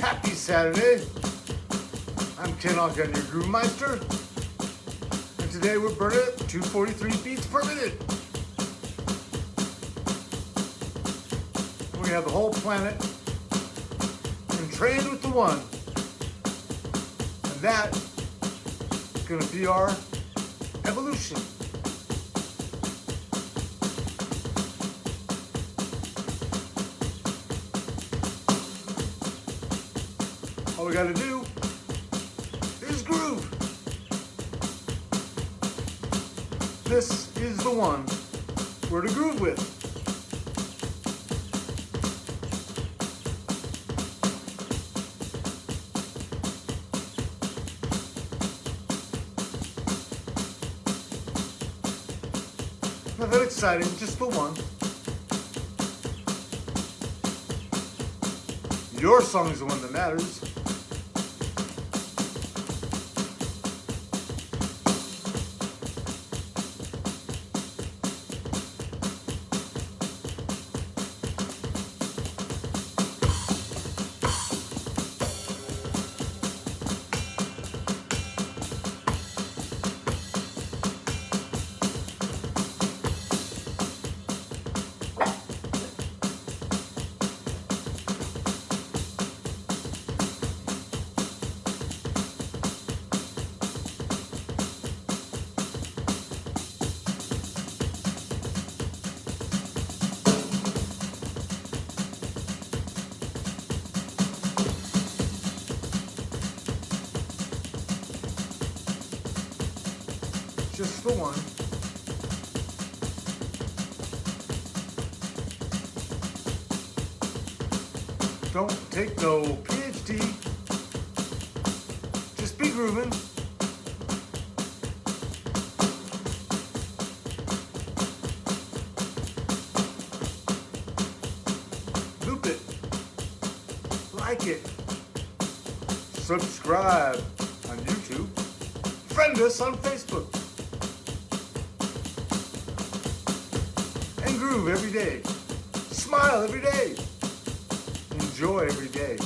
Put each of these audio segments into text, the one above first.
Happy Saturday. I'm Ken Ogden, your Groove Meister. And today we're burning at 243 beats per minute. We have the whole planet entrained with the one. And that is going to be our evolution. All we got to do is groove. This is the one we're to groove with. Nothing exciting, just the one. Your song is the one that matters. The one. Don't take no PhD. Just be grooving. Loop it. Like it. Subscribe on YouTube. Friend us on Facebook. Every day. Smile every day. Enjoy every day.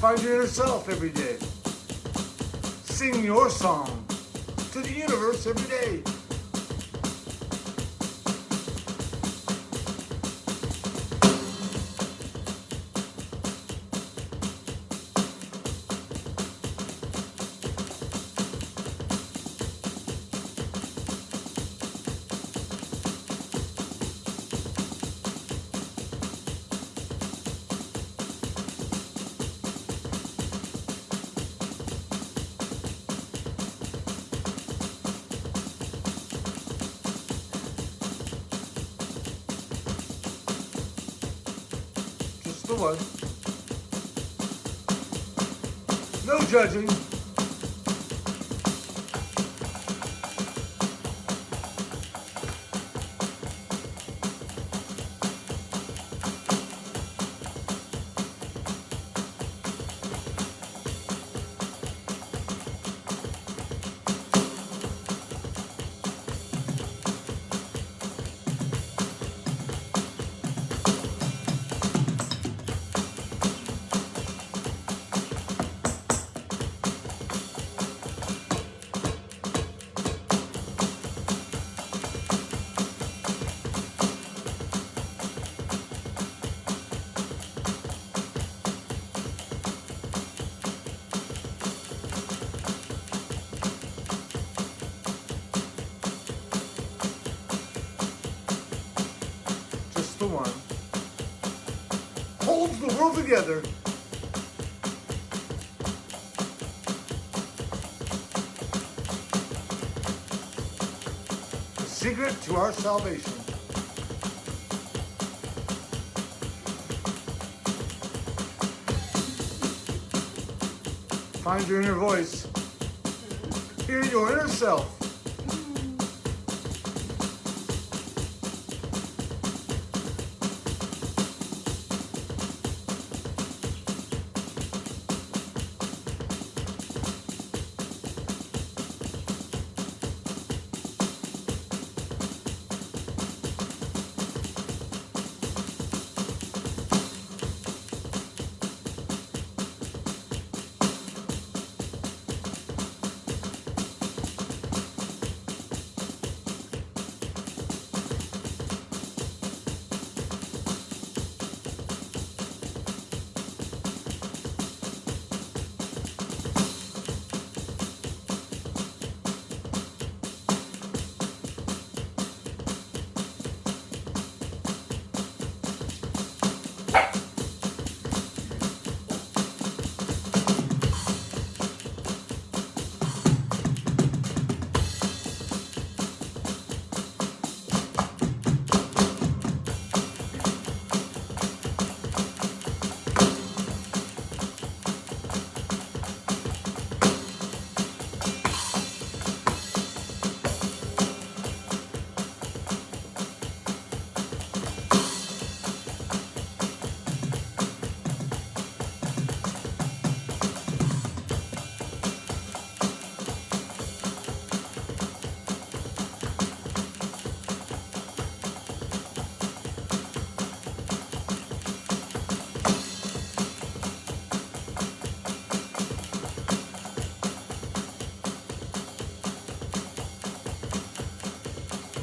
Find your inner self every day. Sing your song to the universe every day. One. No judging. Together. The secret to our salvation. Find your inner voice. Hear your inner self.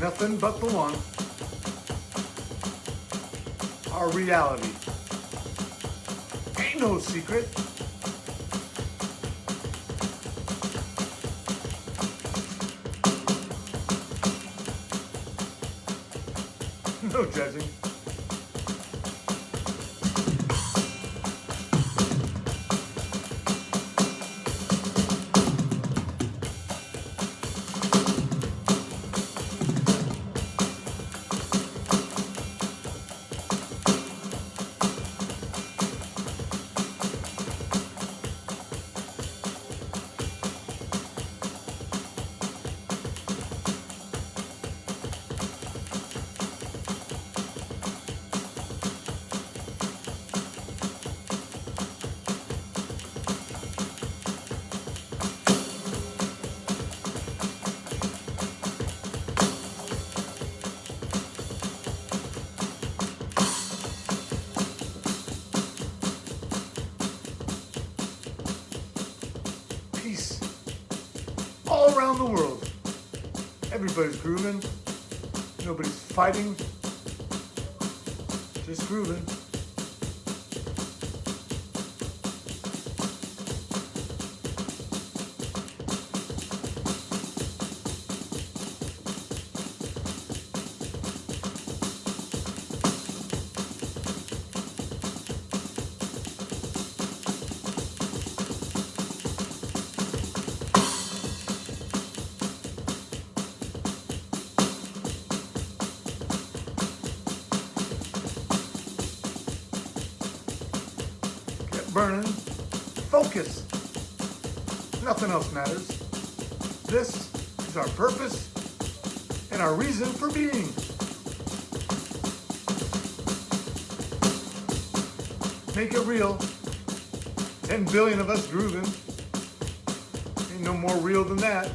Nothing but the one. Our reality. Ain't no secret. No judging. Everybody's grooving. Nobody's fighting. Just grooving. Nothing else matters. This is our purpose and our reason for being. Make it real. 10 billion of us grooving. Ain't no more real than that.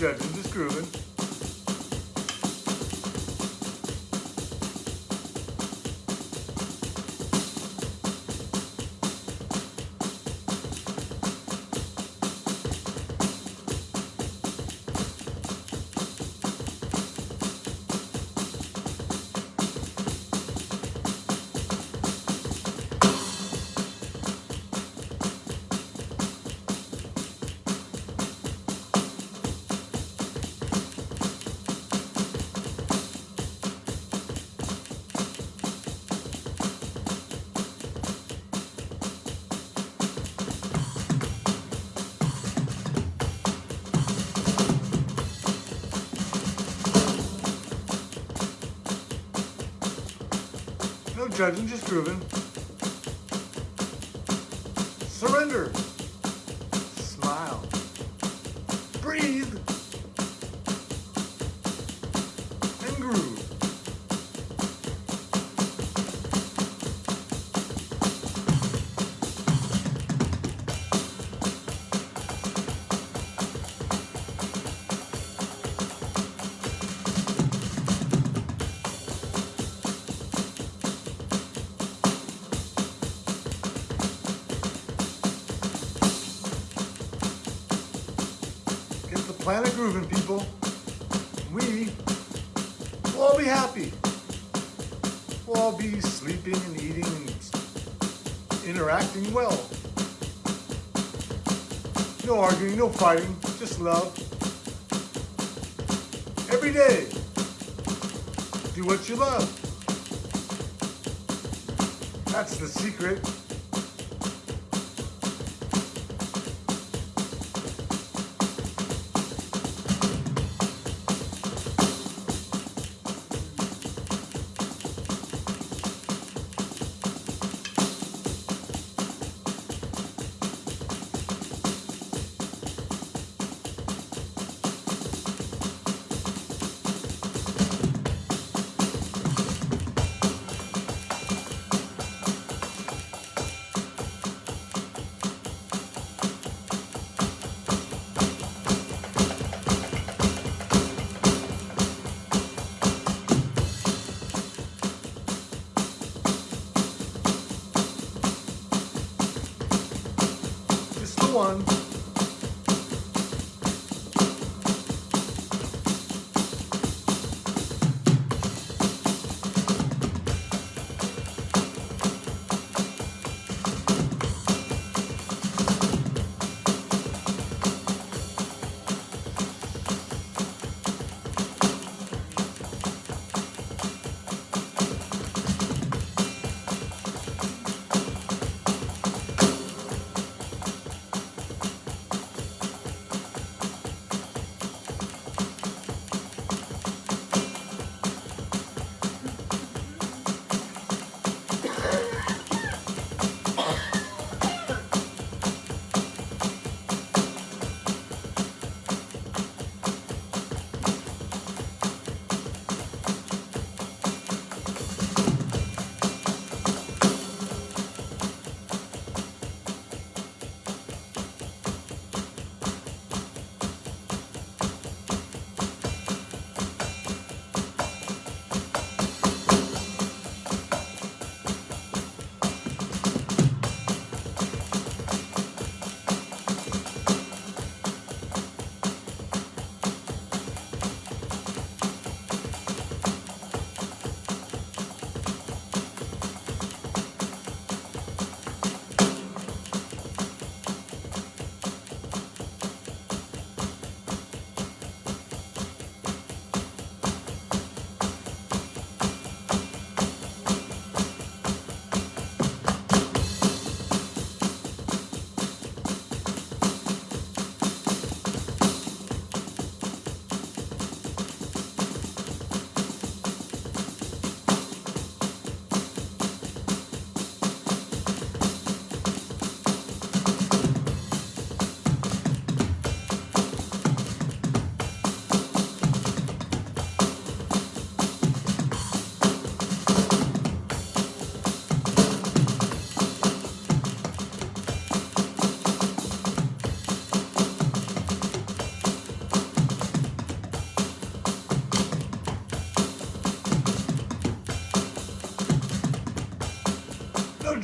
No No judging, just grooving. Planet grooving, people. We will all be happy. We'll all be sleeping and eating and interacting well. No arguing, no fighting, just love. Every day, do what you love. That's the secret. on.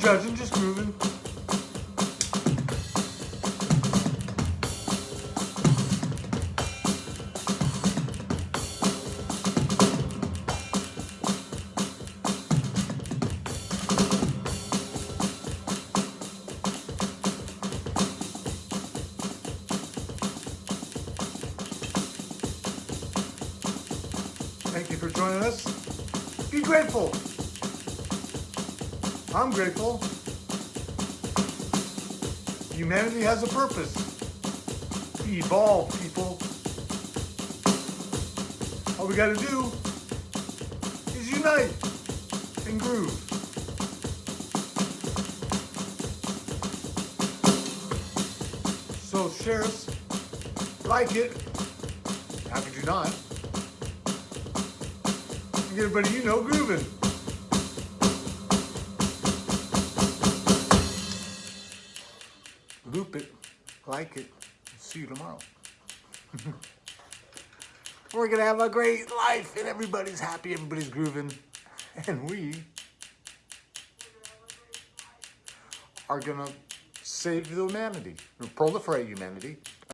Just grooving. Thank you for joining us. Be grateful. I'm grateful. Humanity has a purpose. Evolve, people. All we gotta do is unite and groove. So share us, like it. How could you not? Get everybody you know grooving. Loop it, like it. See you tomorrow. We're gonna have a great life and everybody's happy, everybody's grooving. And we are gonna save humanity, proliferate humanity,